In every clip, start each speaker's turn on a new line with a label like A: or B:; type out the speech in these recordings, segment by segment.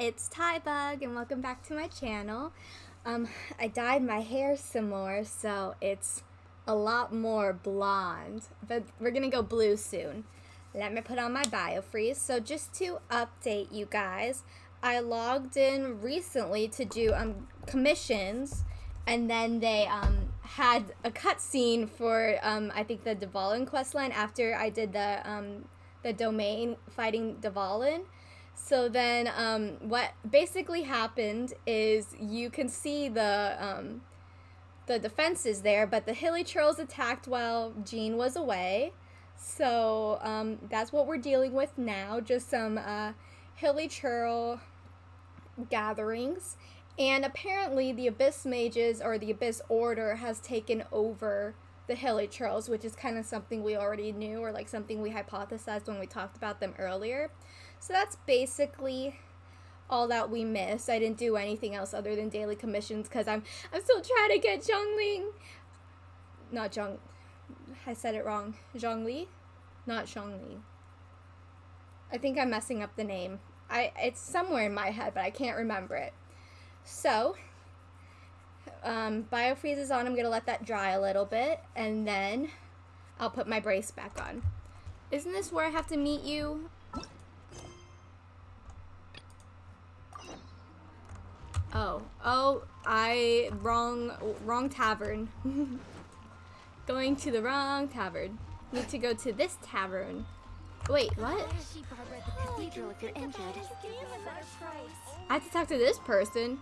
A: it's Tybug and welcome back to my channel. Um, I dyed my hair some more, so it's a lot more blonde, but we're gonna go blue soon. Let me put on my biofreeze. So just to update you guys, I logged in recently to do um, commissions, and then they um, had a cutscene for um, I think the Dvalin questline after I did the um, the domain fighting Dvalin. So then, um, what basically happened is you can see the um, the defenses there, but the hilichurls attacked while Jean was away. So um, that's what we're dealing with now. Just some uh, hilichurl gatherings, and apparently the Abyss Mages or the Abyss Order has taken over the Hilichurls, which is kind of something we already knew or like something we hypothesized when we talked about them earlier. So that's basically all that we missed. I didn't do anything else other than daily commissions because I'm I'm still trying to get Zhongling. Not Zhong. I said it wrong. Zhongli, not Zhongli. I think I'm messing up the name. I it's somewhere in my head, but I can't remember it. So, um, biofreeze is on. I'm gonna let that dry a little bit, and then I'll put my brace back on. Isn't this where I have to meet you? Oh, oh, I wrong wrong tavern. Going to the wrong tavern. Need to go to this tavern. Wait, what? I have to talk to this person.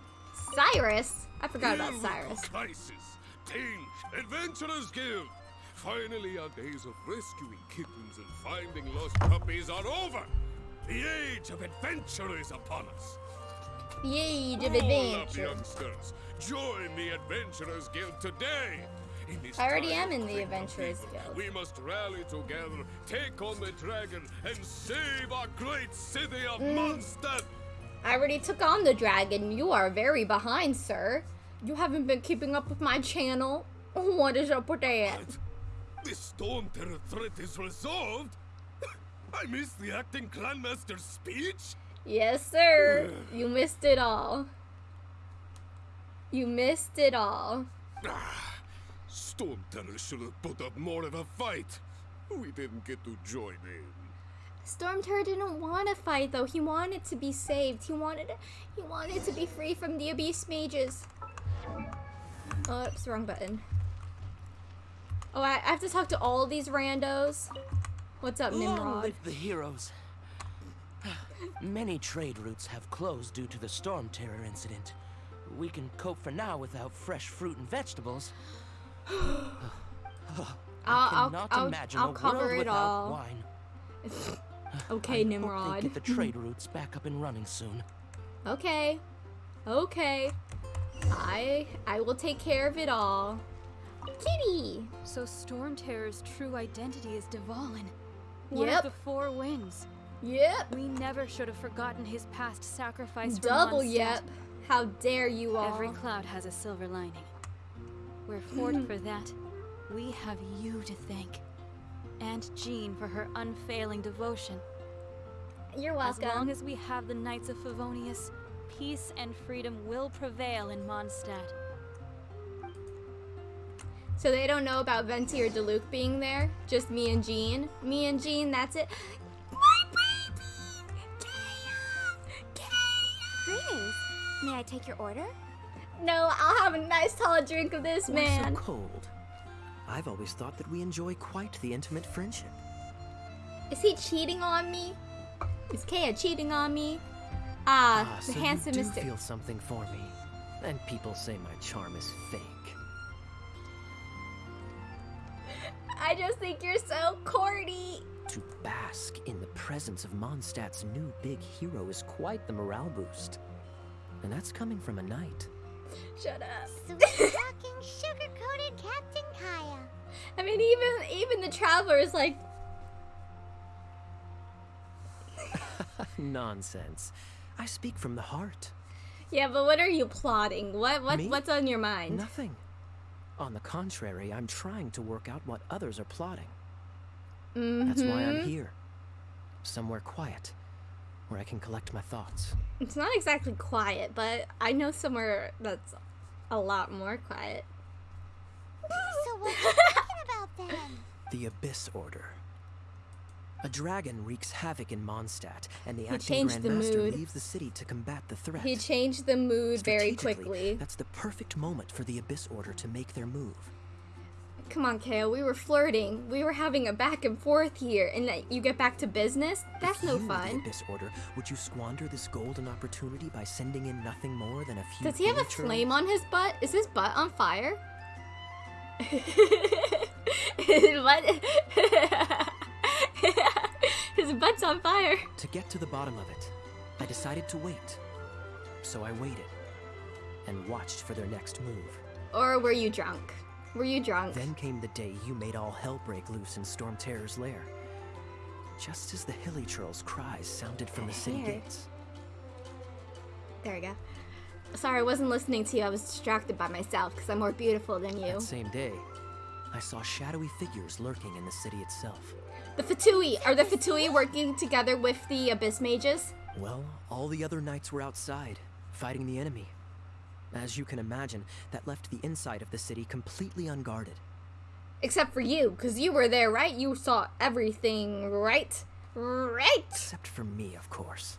A: Cyrus. I forgot about Cyrus.
B: Crisis, Ting, Adventurers Guild. Finally, our days of rescuing kittens and finding lost puppies are over. The age of adventure is upon us.
A: The age of adventure.
B: youngsters. Join the Adventurers Guild today. This
A: I already am in the Adventurers Guild.
B: We must rally together, take on the dragon, and save our great city of
A: Mm.
B: Mondstadt.
A: I already took on the dragon. You are very behind, sir. You haven't been keeping up with my channel. What is up with that?
B: The Storm Terror threat is resolved? I missed the acting clanmaster's speech?
A: Yes, sir. You missed it all. You missed it all.
B: Ah, Storm Terror should have put up more of a fight. We didn't get to join in.
A: Storm Terror didn't want to fight though. He wanted to be saved. He wanted he wanted to be free from the Abyss Mages. Oops, wrong button. Oh, I, I have to talk to all these randos. What's up,
C: Long
A: Nimrod?
C: live the heroes. Many trade routes have closed due to the storm terror incident. We can cope for now without fresh fruit and vegetables.
A: I'll,
C: I
A: I'll,
C: cannot
A: I'll,
C: imagine
A: I'll
C: a
A: cover
C: world
A: it
C: without
A: all.
C: wine.
A: Okay,
C: I hope they get the trade routes back up and running soon.
A: Okay. Okay. I I will take care of it all. Kitty!
D: So Storm Terror's true identity is Dvalin. One
A: Yep.
D: of the four winds.
A: Yep.
D: We never should have forgotten his past sacrifice
A: Double yep. How dare you all.
D: Every cloud has a silver lining. We're fort for that. We have you to thank. And Jean for her unfailing devotion.
A: You're welcome.
D: As long as we have the Knights of Favonius, peace and freedom will prevail in Mondstadt.
A: So they don't know about Venti or Diluc being there? Just me and Jean? Me and Jean, that's it.
E: May I take your order?
A: No, I'll have a nice tall drink of this,
F: Why
A: man.
F: so cold? I've always thought that we enjoy quite the intimate friendship.
A: Is he cheating on me? Is Kaeya cheating on me? Ah, the
F: so
A: handsome
F: you do
A: Mr.
F: feel something for me. And people say my charm is fake.
A: I just think you're so corny.
F: To bask in the presence of Mondstadt's new big hero is quite the morale boost. And that's coming from a knight.
A: Shut up.
E: Sweet talking, sugar-coated Captain Kaeya.
A: I mean, even even the traveler is like,
F: Nonsense. I speak from the heart.
A: yeah, but what are you plotting? What what
F: Me?
A: what's on your mind?
F: Nothing. On the contrary, I'm trying to work out what others are plotting. That's why I'm
A: Mhm.
F: here. Somewhere quiet. Where I can collect my thoughts.
A: It's not exactly quiet, but I know somewhere that's a lot more quiet.
E: So what are you talking about then?
F: The Abyss Order. A dragon wreaks havoc in Mondstadt, and the
A: He
F: acting
A: changed the
F: Grandmaster
A: mood.
F: leaves the city to combat the threat.
A: He changed the mood very quickly.
F: That's the perfect moment for the Abyss Order to make their move.
A: Come on, Kaeya. We were flirting. We were having a back and forth here, and that you get back to business? That's
F: if
A: no
F: you
A: fun.
F: Abyss Order, would you squander this golden opportunity by sending in nothing more than a few?
A: Does he have a flame on his butt? Is his butt on fire? his butt. his butt's on fire.
F: To get to the bottom of it, I decided to wait. So I waited and watched for their next move.
A: Or were you drunk? Were you drunk?
F: Then came the day you made all hell break loose in Storm Terror's lair. Just as the Hilichurl's cries sounded from the city gates.
A: There we go. Sorry, I wasn't listening to you. I was distracted by myself because I'm more beautiful than you.
F: That same day, I saw shadowy figures lurking in the city itself.
A: The Fatui. Are the Fatui working together with the Abyss Mages?
F: Well, all the other knights were outside, fighting the enemy. As you can imagine, that left the inside of the city completely unguarded.
A: Except for you, because you were there, right? You saw everything, right? Right!
F: Except for me, of course.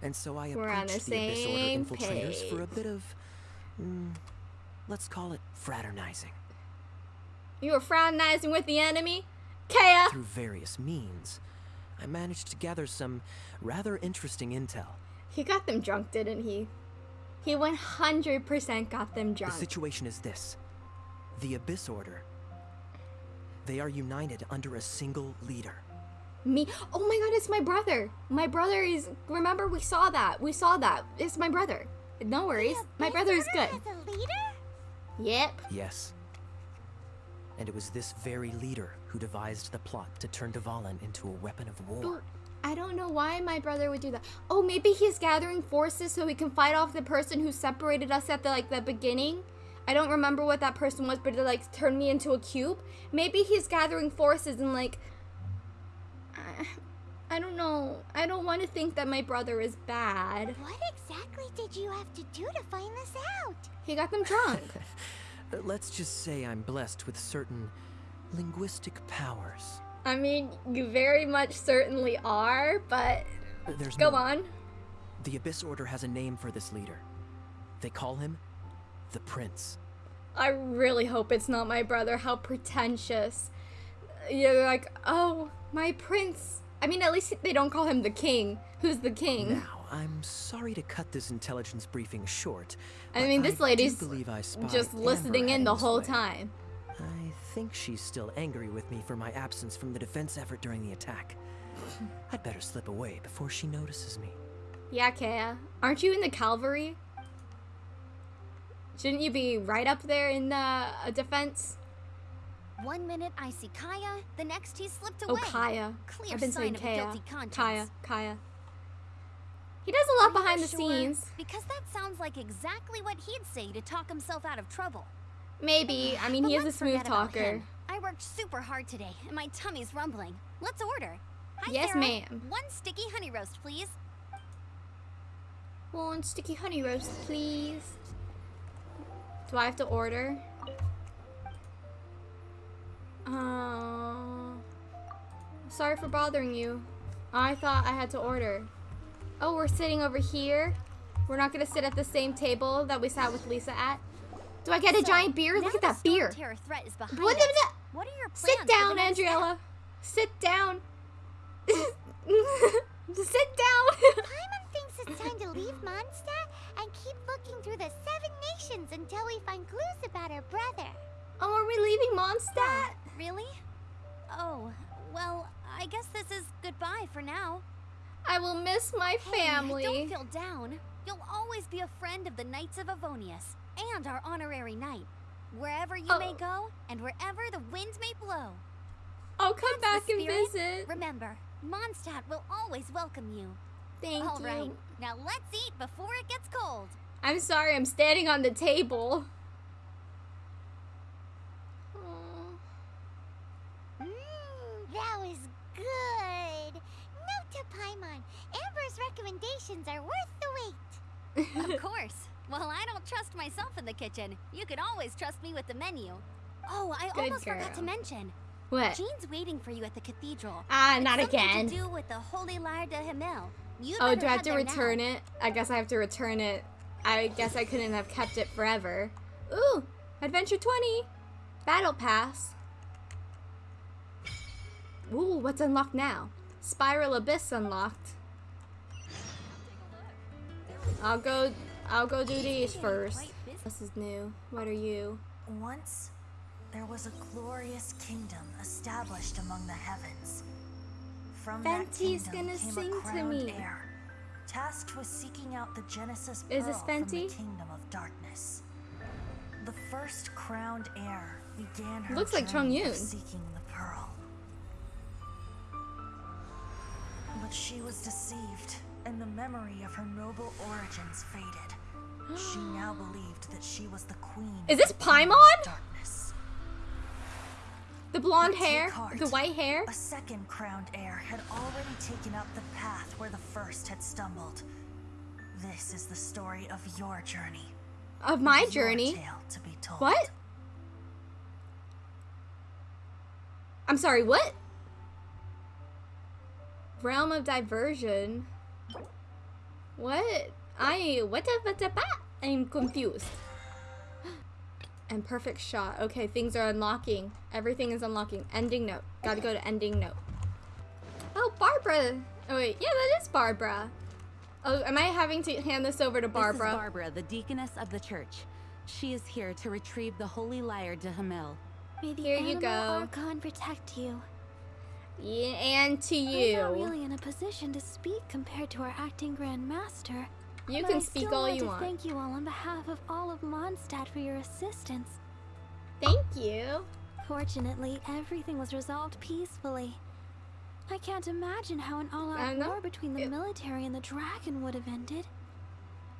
F: And so I
A: We're on
F: approached
A: the
F: the, Abyss Order infiltrators for a bit of, mm, let's call it fraternizing.
A: You were fraternizing with the enemy? Kaeya!
F: Through various means, I managed to gather some rather interesting intel.
A: He got them drunk, didn't he? He 100% got them drunk.
F: The situation is this the Abyss Order. They are united under a single leader.
A: Me? Oh my god, it's my brother. My brother is. Remember, we saw that. We saw that. It's my brother. No worries. My brother is good.
E: As a leader?
A: Yep.
F: Yes. And it was this very leader who devised the plot to turn Dvalin into a weapon of war.
A: I don't know why my brother would do that. Oh, maybe he's gathering forces so he can fight off the person who separated us at the like the beginning. I don't remember what that person was, but it like turned me into a cube. Maybe he's gathering forces and like I, I don't know. I don't want to think that my brother is bad.
E: What exactly did you have to do to find this out?
A: He got them drunk.
F: Let's just say I'm blessed with certain linguistic powers.
A: I mean, you very much certainly are, but
F: There's
A: go
F: more.
A: on.
F: The Abyss Order has a name for this leader. They call him the Prince.
A: I really hope it's not my brother. How pretentious. You're like, oh, my prince. I mean, at least they don't call him the king. Who's the king?
F: Now, I'm sorry to cut this intelligence briefing short.
A: I mean, this
F: do
A: lady's
F: believe I
A: Just
F: Amber
A: listening in the whole
F: way.
A: time.
F: I think she's still angry with me for my absence from the defense effort during the attack. I'd better slip away before she notices me.
A: Yeah, Kaeya. Aren't you in the cavalry? Shouldn't you be right up there in the uh, defense?
G: One minute I see Kaeya, the next he's slipped away.
A: Oh, Kaeya.
G: Clear
A: I've been
G: sign
A: saying
G: of
A: Kaeya.
G: guilty conscience.
A: Kaeya. Kaeya. He does a lot
G: Are
A: behind the
G: sure?
A: scenes.
G: Because that sounds like exactly what he'd say to talk himself out of trouble.
A: Maybe. I mean,
G: But
A: he is a smooth talker.
G: I worked super hard today, and my tummy's rumbling. Let's order. Hi,
A: Yes, ma'am.
G: One sticky honey roast, please.
A: One sticky honey roast, please. Do I have to order? Uh, sorry for bothering you. I thought I had to order. Oh, we're sitting over here. We're not gonna sit at the same table that we sat with Lisa at. Do I get a
G: So,
A: giant beer? Look at that beer.
G: Threat is behind
A: What
G: are your plans
A: Sit down? Andriella. Sit down. Sit down.
E: Paimon thinks it's time to leave Mondstadt and keep looking through the Seven Nations until we find clues about her brother.
A: oh, are we leaving Mondstadt?
G: Oh, really? Oh, well, I guess this is goodbye for now.
A: I will miss my
G: Hey,
A: family.
G: don't feel down. You'll always be a friend of the Knights of Favonius and our honorary knight. Wherever you may
A: Oh.
G: go and wherever the wind may blow.
A: I'll come
G: That's
A: back and visit.
G: Remember, Mondstadt will always welcome you.
A: Thank
G: All
A: you.
G: right, now let's eat before it gets cold.
A: I'm sorry, I'm standing on the table.
E: Mmm, that was good. Note to Paimon. Amber recommendations are worth the wait.
G: of course. Well, I don't trust myself in the kitchen. You can always trust me with the menu. Oh, I
A: Good
G: almost forgot to mention.
A: What?
G: Jean's waiting for you at the cathedral.
A: Ah,
G: It's
A: not again.
G: to do with the Holy Lyre der Himmel. You
A: Oh, do I have to return
G: now.
A: it? I guess I have to return it. I guess I couldn't have kept it forever. Ooh, Adventure 20. Battle Pass. Ooh, what's unlocked now? Spiral Abyss unlocked. I'll go I'll go do these first. This is new. What are you?
H: Once, there was a glorious kingdom established among the heavens. From that
A: Venti's
H: kingdom
A: gonna
H: came
A: sing
H: a
A: to me.
H: heir, tasked with seeking out the Genesis
A: Is this
H: Pearl from the
A: Fenty?
H: kingdom of darkness. The first crowned heir began her
A: Looks like
H: of
A: Yun.
H: seeking the pearl. But she was deceived, and the memory of her noble origins faded. She now believed that she was the queen.
A: Is this
H: of the kingdom of
A: Paimon?
H: Darkness.
A: The blonde hair?
H: heart.
A: The white hair?
H: A second crowned heir had already taken up the path where the first had stumbled. This is the story of your journey.
A: Of my
H: your
A: journey?
H: tale to be told.
A: What? I'm sorry, what? Realm of diversion. What? I what the what the bat? I'm confused. And perfect shot. Okay, things are unlocking. Everything is unlocking. Ending note. Gotta go to ending note. Oh, Barbara. Oh wait, yeah, that is Barbara. Oh, am I having to hand this over to Barbara?
I: This is Barbara, the deaconess of the church. She is here to retrieve the holy lyre der Himmel.
E: May the
A: Here you
E: Anemo
A: go.
E: Archon protect you.
A: Yeah, and to you.
E: I'm not really in a position to speak compared to our acting Grand Master.
A: You
E: but
A: can
E: I
A: speak
E: still
A: all you
E: to
A: want.
E: Thank you all on behalf of all of Mondstadt for your assistance.
A: Thank you.
E: Fortunately, everything was resolved peacefully. I can't imagine how an all-out
A: don't know.
E: war between the
A: It-
E: military and the dragon would have ended.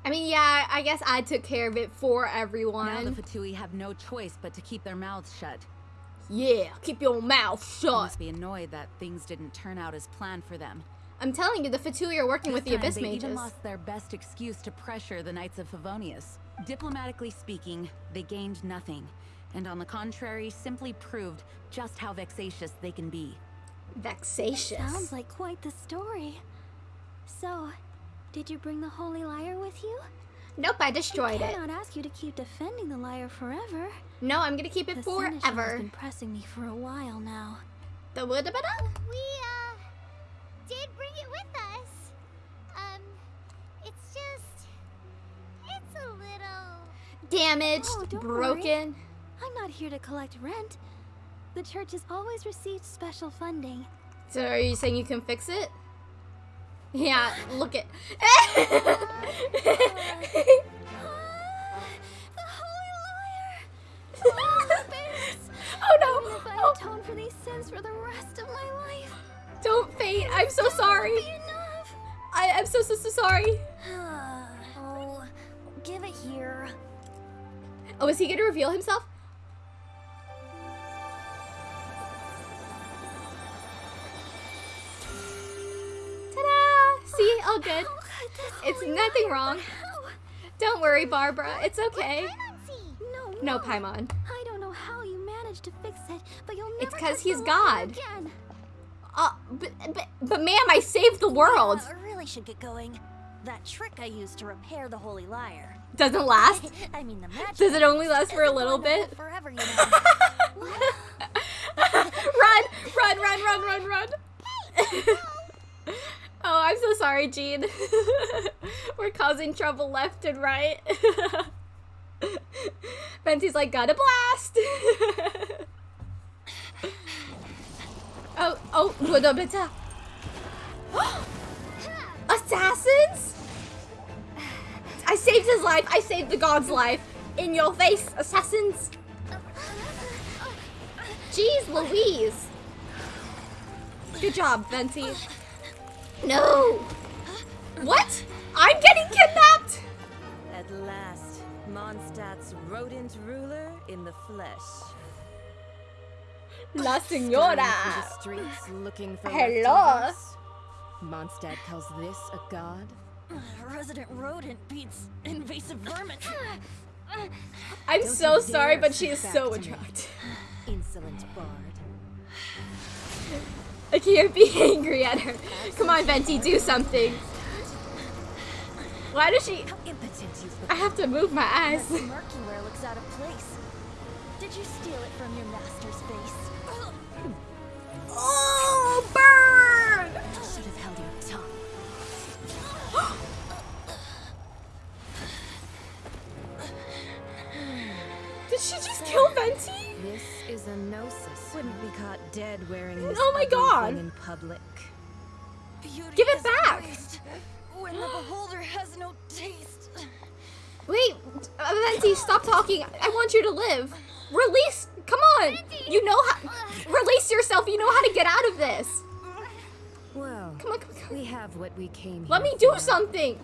A: I mean, yeah, I guess I took care of it for everyone.
I: Now the. Fatui have no choice but to keep their mouths shut.
A: Yeah, keep your mouth
I: They
A: shut.
I: must be annoyed that things didn't turn out as planned for them.
A: I'm telling you, the Fatui are working with the
I: time,
A: Abyss
I: they even
A: Mages.
I: lost their best excuse to pressure the Knights of Favonius. Diplomatically speaking, they gained nothing, and on the contrary, simply proved just how vexatious they can be.
A: Vexatious.
E: That Sounds like quite the story. So, did you bring the Holy Lyre with you?
A: Nope, I destroyed
E: I
A: it.
E: cannot ask you to keep defending the lyre forever.
A: No, I'm gonna keep it
E: The Seneschal has been pressing me for a while now.
A: The wood
E: Oh,
A: about
E: We, uh, did bring it with us. Um, it's just, it's a little...
A: damaged,
E: Oh,
A: broken.
E: I'm not here to collect rent. The church has always received special funding.
A: So are you saying you can fix it? Yeah, look at.
E: Oh,
A: oh no!
E: if I
A: Oh,
E: atone for these sins for the rest of my life,
A: don't faint. I'm so sorry.
E: be enough.
A: I am so so so sorry.
H: oh, give it here.
A: Oh, is he gonna reveal himself? Ta-da! See, all good.
E: Oh,
A: It's nothing wrong. Don't worry, Barbara. It's okay.
E: No,
A: No, Paimon.
E: I don't know how you managed to fix it, but you'll never
A: It's 'cause
E: touch
A: he's God.
E: Again.
A: Uh, but, but, but ma'am, I saved the world.
H: I really should get going. That trick I used to repair the holy lyre.
A: Doesn't last.
H: I mean, the magic.
A: Does it only last for a little bit?
H: Forever, you know.
A: run, run, run, run, run, run. oh, I'm so sorry, Jean. We're causing trouble left and right. Venti's like, got a blast. Oh. Assassins? I saved his life. I saved the god's life. In your face, assassins. Jeez Louise. Good job, Venti. No. What? I'm getting kidnapped?
J: At last, Mondstadt's rodent ruler in the flesh.
A: La
J: Straying Signora. the streets looking for
A: Hello.
J: leftovers. Mondstadt calls this a god?
H: Resident rodent beats invasive vermin.
A: I'm
J: Don't
A: so sorry, but she is so
J: back to me.
A: attractive.
J: Insolent bard.
A: I can't be angry at her. Come on, Venti, do something. Why does she?
H: How impotent you've
A: I have to move my eyes.
H: That looks out of place. Did you steal it from your master's base?
J: Is a gnosis. Wouldn't be caught dead wearing this
A: Oh my
J: ugly
A: God.
J: thing in public.
H: Beauty
A: Give it back.
H: waste When the beholder has no taste.
A: Wait, uh, Venti, stop talking. I want you to live. Release. Come on. You know how. Release yourself. You know how to get out of this.
J: Well,
A: Come on, come on, come on.
J: we have what we came
A: Let me do
J: for.
A: something.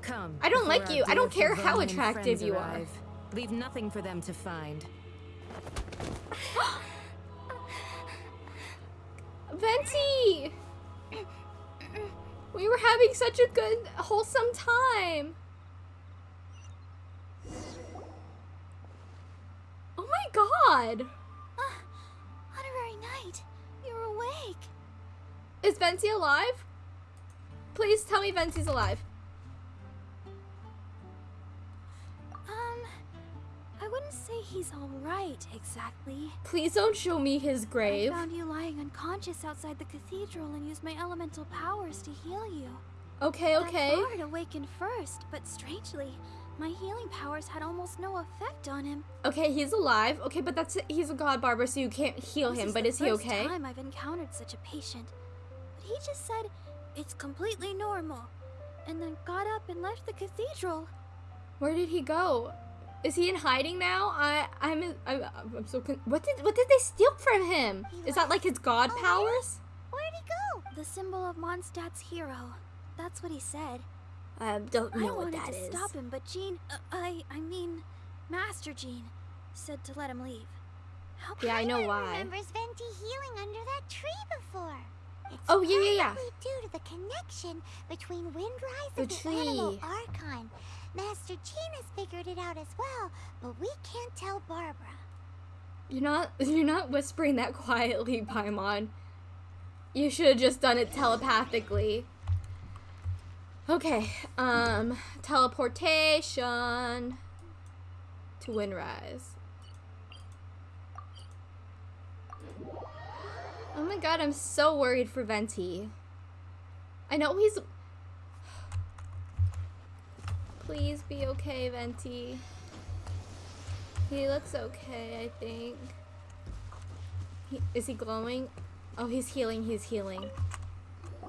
J: Come.
A: I don't like you. I don't care how attractive
J: friends
A: you are.
J: Leave nothing for them to find.
A: Venti! We were having such a good, wholesome time. Oh my god!
E: Ah, Honorary Knight, you're awake.
A: Is Venti alive? Please tell me Venti's alive.
G: Wouldn't say he's alright exactly.
A: Please don't show me his grave.
G: I found you lying unconscious outside the cathedral and used my elemental powers to heal you.
A: Okay, okay.
G: That bard awakened first, but strangely, my healing powers had almost no effect on him.
A: Okay, he's alive. Okay, but that's he's a god Barbara, so you can't heal
G: This
A: him.
G: is
A: But
G: the
A: is he
G: first
A: okay?
G: time I've encountered such a patient. But he just said it's completely normal, and then got up and left the cathedral.
A: Where did he go? Is he in hiding now? I I'm I'm, I'm so con- what did what did they steal from him?
E: He
A: Is that like his god
E: Oh,
A: powers?
E: Where'd he go?
G: The symbol of Mondstadt's hero. That's what he said.
A: I don't
G: I
A: know what
G: wanted
A: that
G: to stop him, but Jean, uh, I I mean, Master Jean, said to let him leave. How
A: Yeah, I know
E: Paimon
A: why.
E: remembers Venti healing under that tree before. It's
A: Oh, yeah, yeah, yeah.
E: probably due to the connection between Windrise
A: The
E: and the
A: Anemo.
E: Archon. Master Jean has figured it out as well, but we can't tell Barbara.
A: You're not you're not whispering that quietly, Paimon. You should have just done it telepathically. Okay, um teleportation to Windrise. Oh my god, I'm so worried for Venti. I know he's Please be okay, Venti. He looks okay, I think. He, is he glowing? Oh, he's healing, he's healing.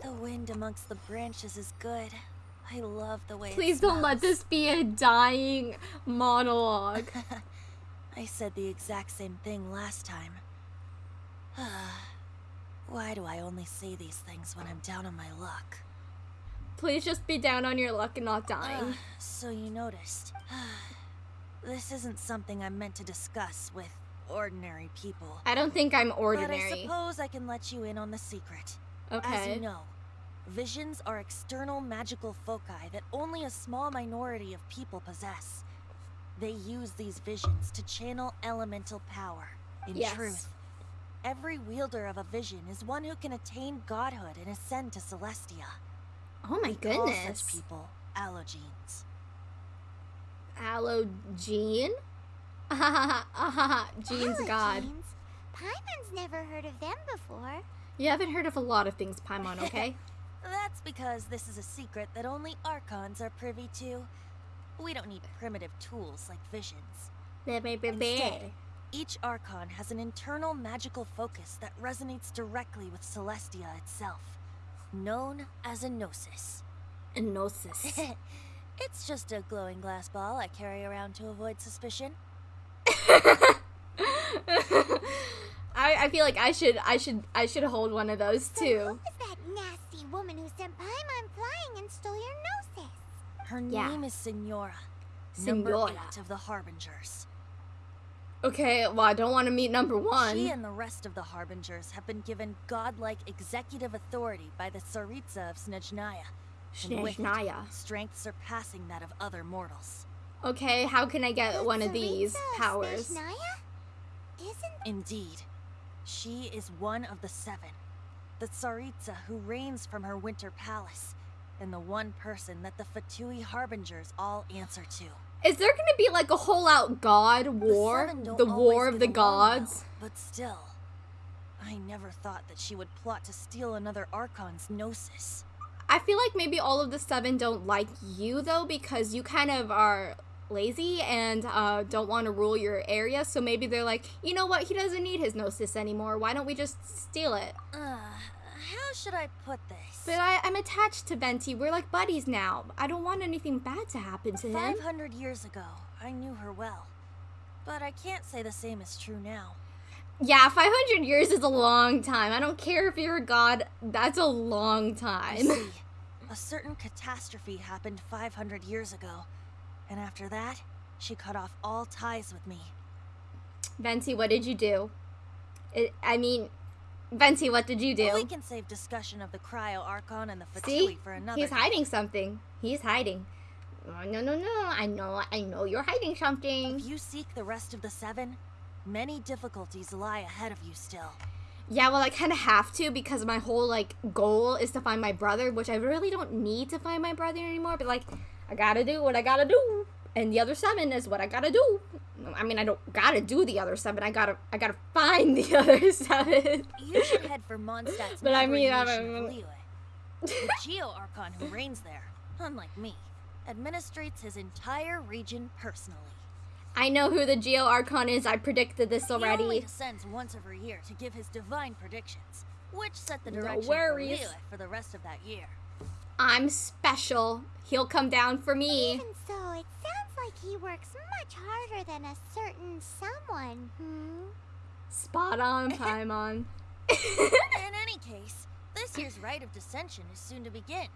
H: The wind amongst the branches is good. I love the way
A: Please don't let this be a dying monologue.
H: I said the exact same thing last time. Why do I only say these things when I'm down on my luck?
A: Please just be down on your luck and not dying.
H: Ah, so you noticed. this isn't something I'm meant to discuss with ordinary people.
A: I don't think I'm ordinary.
H: But I suppose I can let you in on the secret.
A: Okay.
H: As you know, visions are external magical foci that only a small minority of people possess. They use these visions to channel elemental power. In
A: Yes.
H: truth, every wielder of a vision is one who can attain godhood and ascend to Celestia.
A: Oh my
H: We call
A: goodness.
H: such people allogenes.
A: Aloe Jean? Jean's god.
E: Paimon's never heard of them before.
A: You haven't heard of a lot of things, Paimon, okay?
H: That's because this is a secret that only Archons are privy to. We don't need primitive tools like visions. Instead, each Archon has an internal magical focus that resonates directly with Celestia itself, known as a Gnosis.
A: Gnosis.
H: it's just a glowing glass ball I carry around to avoid suspicion.
A: I, I feel like I should I should I should hold one of those
E: So who
A: too.
E: was that nasty woman who sent Paimon flying and stole your gnosis?
H: Her
A: Yeah.
H: name is Signora. Number eight of the Harbingers.
A: Okay, well, I don't want to meet number one.
H: She and the rest of the Harbingers have been given godlike executive authority by the Tsaritsa of Snezhnaya.
A: Snezhnaya.
H: Strength surpassing that of other mortals.
A: Okay, how can I get
E: The
A: one of these
E: Tsaritsa
A: powers?
E: Snezhnaya? Isn't
H: Indeed. She is one of the seven. The Tsaritsa who reigns from her winter palace. And the one person that the Fatui Harbingers all answer to.
A: Is there gonna be like a whole out god war?
H: The,
A: The war of the
H: get along well,
A: gods?
H: but still. I never thought that she would plot to steal another Archon's Gnosis.
A: I feel like maybe all of the seven don't like you though because you kind of are lazy and uh, don't want to rule your area. So maybe they're like, you know what? He doesn't need his gnosis anymore. Why don't we just steal it?
H: Uh, how should I put this?
A: But I, I'm attached to Venti. We're like buddies now. I don't want anything bad to happen to him.
H: 500 years ago, I knew her well. But I can't say the same is true now.
A: Yeah, 500 years is a long time. I don't care if you're a god. That's a long time.
H: You see, a certain catastrophe happened 500 years ago. And after that, she cut off all ties with me.
A: Venti, what did you do? It, I mean, Venti, what did you do?
H: We can save discussion of the Cryo Archon and the Fatui
A: See,
H: for another
A: he's hiding something. He's hiding. Oh, no, no, no. I know, I know you're hiding something.
H: If you seek the rest of the seven, many difficulties lie ahead of you still.
A: Yeah, well, I kind of have to because my whole like goal is to find my brother, which I really don't need to find my brother anymore. But like, I gotta do what I gotta do, and the other seven is what I gotta do. I mean, I don't gotta do the other seven. I gotta, I gotta find the other seven.
H: You should head for Mondstadt's
A: But I mean, I
H: neighboring
A: don't-
H: nation of The Geo Archon who reigns there, unlike me, administrates his entire region personally.
A: I know who the Geo Archon is. I predicted this already.
H: He only
A: already.
H: descends once every year to give his divine predictions, which set the
A: No
H: direction
A: worries.
H: for Liyue for the rest of that year.
A: I'm special. He'll come down for me.
E: even so, it sounds like he works much harder than a certain someone, hmm?
A: Spot on, Paimon.
H: In any case, this year's Rite of Descension is soon to begin.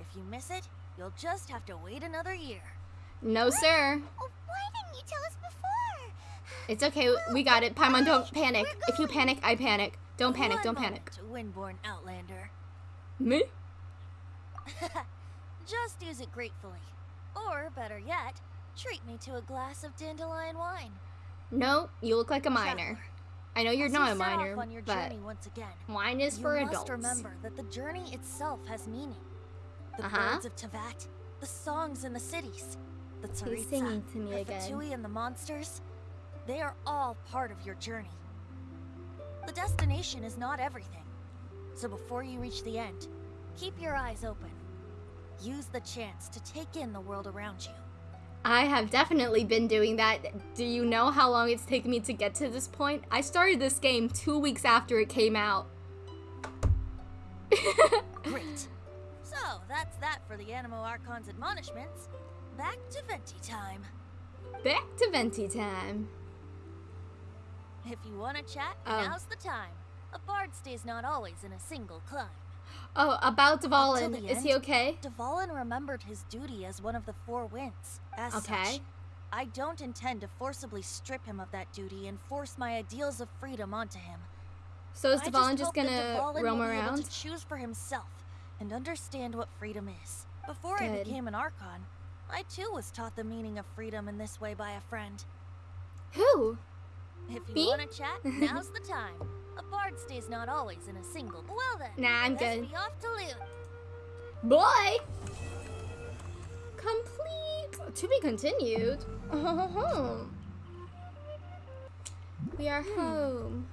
H: If you miss it, you'll just have to wait another year.
A: No, sir.
E: Oh, why didn't you tell us before?
A: It's okay. We got it. Paimon, don't panic. If you panic, I panic. Don't panic.
H: One
A: Don't
H: moment,
A: panic.
H: Windborn Outlander.
A: Me?
H: Just use it gratefully. Or, better yet, treat me to a glass of dandelion wine.
A: No, you look like a minor. I know you're
H: as
A: not
H: you
A: a minor,
H: on your
A: but
H: once again,
A: wine is
H: you
A: for
H: must
A: adults.
H: remember that the journey itself has meaning. The
A: Uh-huh.
H: birds of Teyvat, the songs in the cities, the Tsaritsa,
A: singing to me
H: the
A: again.
H: Fatui and the monsters, they are all part of your journey. The destination is not everything. So before you reach the end, keep your eyes open. Use the chance to take in the world around you.
A: I have definitely been doing that. Do you know how long it's taken me to get to this point? I started this game two weeks after it came out.
H: Great. So, that's that for the Anemo Archon's admonishments. Back to Venti time.
A: Back to Venti time.
H: If you want to chat,
A: Oh.
H: now's the time. A bard stays not always in a single climb.
A: Oh, about Dvalin. Is he okay?
H: Dvalin remembered his duty as one of the Four Winds. As
A: Okay.
H: such, I don't intend to forcibly strip him of that duty and force my ideals of freedom onto him.
A: So is Dvalin just
H: that
A: gonna
H: Dvalin
A: roam
H: will be able
A: around?
H: to choose for himself and understand what freedom is. Before I became an Archon, I too was taught the meaning of freedom in this way by a friend.
A: Who?
H: If you
A: Me?
H: want to chat, now's the time. A bard stays not always in a single. Well then,
A: Nah, I'm good.
H: be off to loot.
A: Boy! Complete. To be continued. we are hmm. home.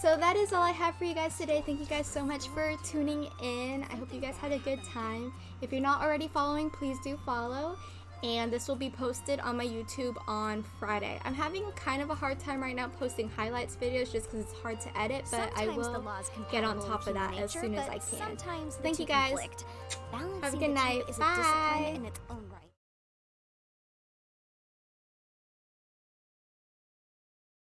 A: So that is all I have for you guys today. Thank you guys so much for tuning in. I hope you guys had a good time. If you're not already following, please do follow. And this will be posted on my YouTube on Friday. I'm having kind of a hard time right now posting highlights videos just because it's hard to edit, but I will
E: the law's
A: get on top of that
E: human
A: as soon as I can.
E: Sometimes
A: Thank you guys. Have a good night. Bye.